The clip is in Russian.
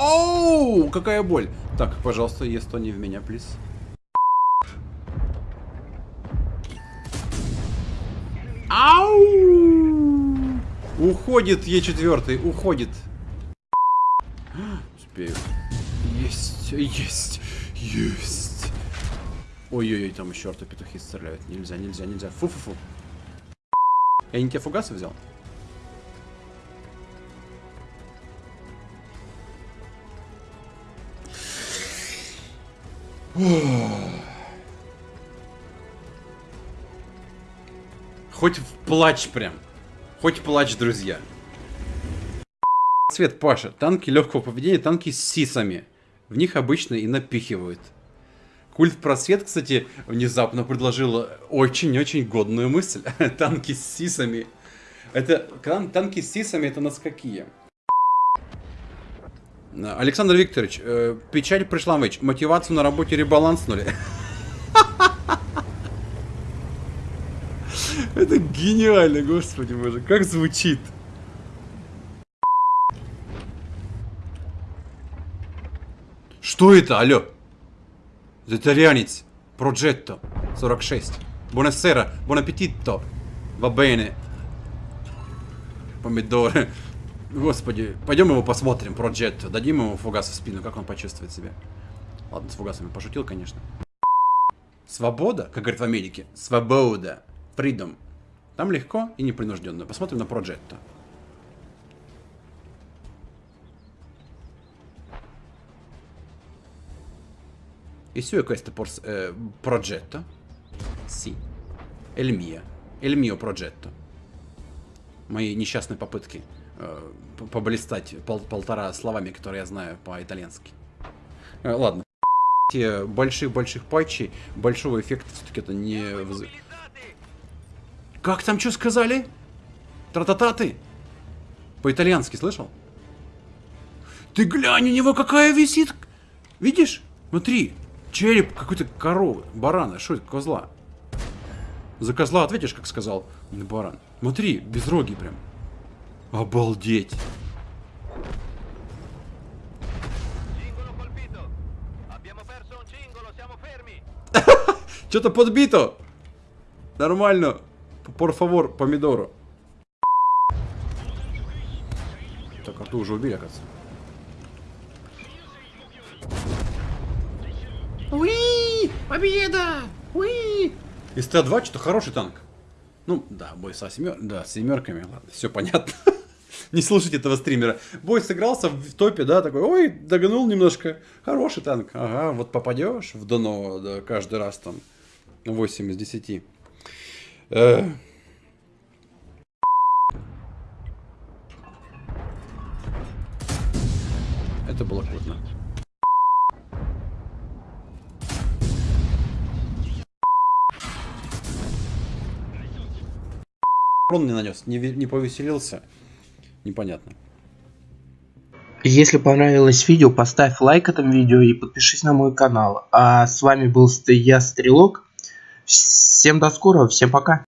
Оу, какая боль. Так, пожалуйста, есть не в меня, плиз. Ау! Уходит Е4, уходит. Успею. Есть, есть, есть. Ой-ой-ой, там еще петухи стреляют. Нельзя, нельзя, нельзя. Фу-фу-фу. Я не те фугасы взял? Хоть в плач прям. Хоть плач, друзья. Цвет Паша. Танки легкого поведения, танки с сисами. В них обычно и напихивают. Культ Просвет, кстати, внезапно предложил очень-очень годную мысль. танки с сисами. Это танки с сисами это нас какие? Александр Викторович, э, печаль пришла в Мотивацию на работе ребаланснули. Это гениально, господи боже, как звучит. Что это, алло? Итальянец. Проджетто. 46. Buonasera. Buon appetito. Va bene. Помидоры. Господи, пойдем его посмотрим, Проджетто. Дадим ему фугас в спину, как он почувствует себя. Ладно, с фугасами пошутил, конечно. Свобода, как говорят в Америке. Свобода. Freedom. Там легко и непринужденно. Посмотрим на Проджетто. E su questo eh, progetto? Sì. È il mio. È il. Мои несчастные попытки э, поблистать пол полтора словами, которые я знаю по-итальянски. Э, ладно. Больших-больших патчей, большого эффекта все-таки это не... Как там что сказали? Тратататы? По-итальянски слышал? Ты глянь, у него какая висит! Видишь? Смотри, Череп какой-то коровы, барана. Что это, козла? За козла ответишь, как сказал баран. Смотри, без роги прям. Обалдеть. Что-то подбито. Нормально. Favor, помидору. Так, арту уже убили, оказывается. Уи! Победа! Уи! Из Т-2 что-то хороший танк. Ну, да, бой со семер... да, с семерками, ладно, все понятно. Не слушайте этого стримера. Бой сыгрался в топе, да, такой, ой, догнул немножко. Хороший танк. Ага, вот попадешь в дно да, каждый раз там 8 из 10. Э... Это было круто. урон не нанес, не, не повеселился. Непонятно. Если понравилось видео, поставь лайк этому видео и подпишись на мой канал. А с вами был я, Стрелок. Всем до скорого, всем пока.